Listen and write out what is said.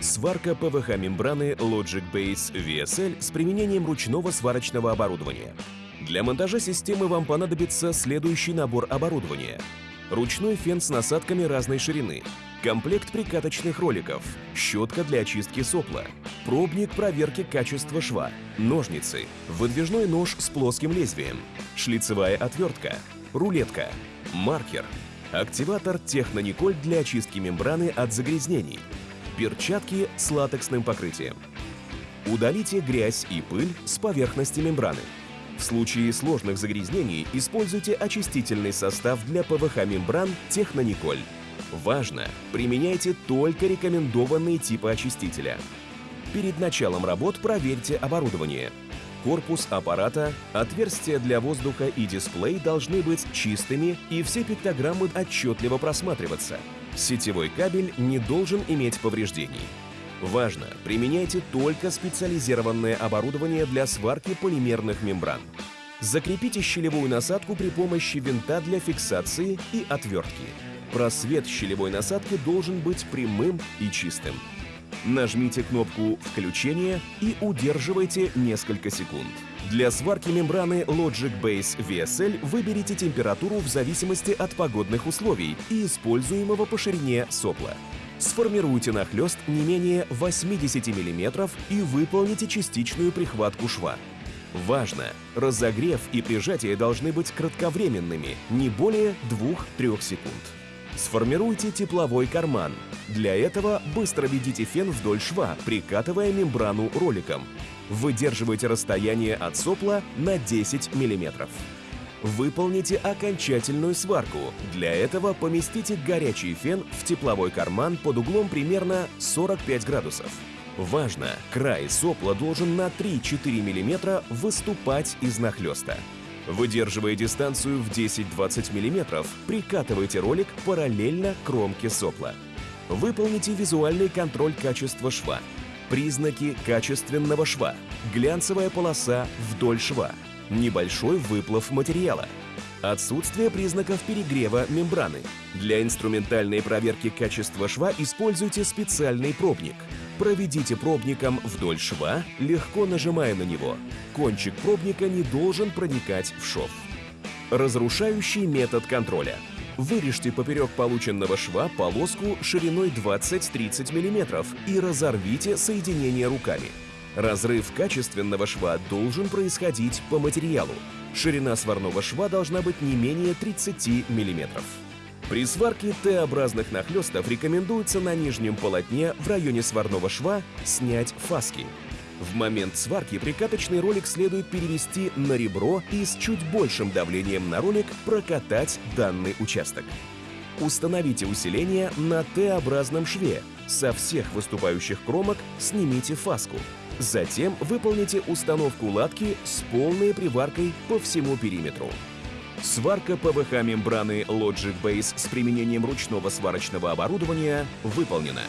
Сварка ПВХ-мембраны Logic Base VSL с применением ручного сварочного оборудования. Для монтажа системы вам понадобится следующий набор оборудования. Ручной фен с насадками разной ширины, комплект прикаточных роликов, щетка для очистки сопла, пробник проверки качества шва, ножницы, выдвижной нож с плоским лезвием, шлицевая отвертка, рулетка, маркер, активатор Технониколь для очистки мембраны от загрязнений, перчатки с латексным покрытием. Удалите грязь и пыль с поверхности мембраны. В случае сложных загрязнений используйте очистительный состав для ПВХ-мембран Технониколь. Важно! Применяйте только рекомендованные типы очистителя. Перед началом работ проверьте оборудование. Корпус аппарата, отверстия для воздуха и дисплей должны быть чистыми и все пиктограммы отчетливо просматриваться. Сетевой кабель не должен иметь повреждений. Важно! Применяйте только специализированное оборудование для сварки полимерных мембран. Закрепите щелевую насадку при помощи винта для фиксации и отвертки. Просвет щелевой насадки должен быть прямым и чистым. Нажмите кнопку «Включение» и удерживайте несколько секунд. Для сварки мембраны Logic Base VSL выберите температуру в зависимости от погодных условий и используемого по ширине сопла. Сформируйте нахлест не менее 80 мм и выполните частичную прихватку шва. Важно! Разогрев и прижатие должны быть кратковременными, не более 2-3 секунд. Сформируйте тепловой карман. Для этого быстро ведите фен вдоль шва, прикатывая мембрану роликом. Выдерживайте расстояние от сопла на 10 мм. Выполните окончательную сварку. Для этого поместите горячий фен в тепловой карман под углом примерно 45 градусов. Важно! Край сопла должен на 3-4 мм выступать из нахлеста. Выдерживая дистанцию в 10-20 мм, прикатывайте ролик параллельно кромке сопла. Выполните визуальный контроль качества шва. Признаки качественного шва. Глянцевая полоса вдоль шва. Небольшой выплав материала. Отсутствие признаков перегрева мембраны. Для инструментальной проверки качества шва используйте специальный пробник. Проведите пробником вдоль шва, легко нажимая на него. Кончик пробника не должен проникать в шов. Разрушающий метод контроля. Вырежьте поперек полученного шва полоску шириной 20-30 мм и разорвите соединение руками. Разрыв качественного шва должен происходить по материалу. Ширина сварного шва должна быть не менее 30 мм. При сварке Т-образных нахлестов рекомендуется на нижнем полотне в районе сварного шва снять фаски. В момент сварки прикаточный ролик следует перевести на ребро и с чуть большим давлением на ролик прокатать данный участок. Установите усиление на Т-образном шве. Со всех выступающих кромок снимите фаску. Затем выполните установку латки с полной приваркой по всему периметру. Сварка ПВХ-мембраны Logic Base с применением ручного сварочного оборудования выполнена.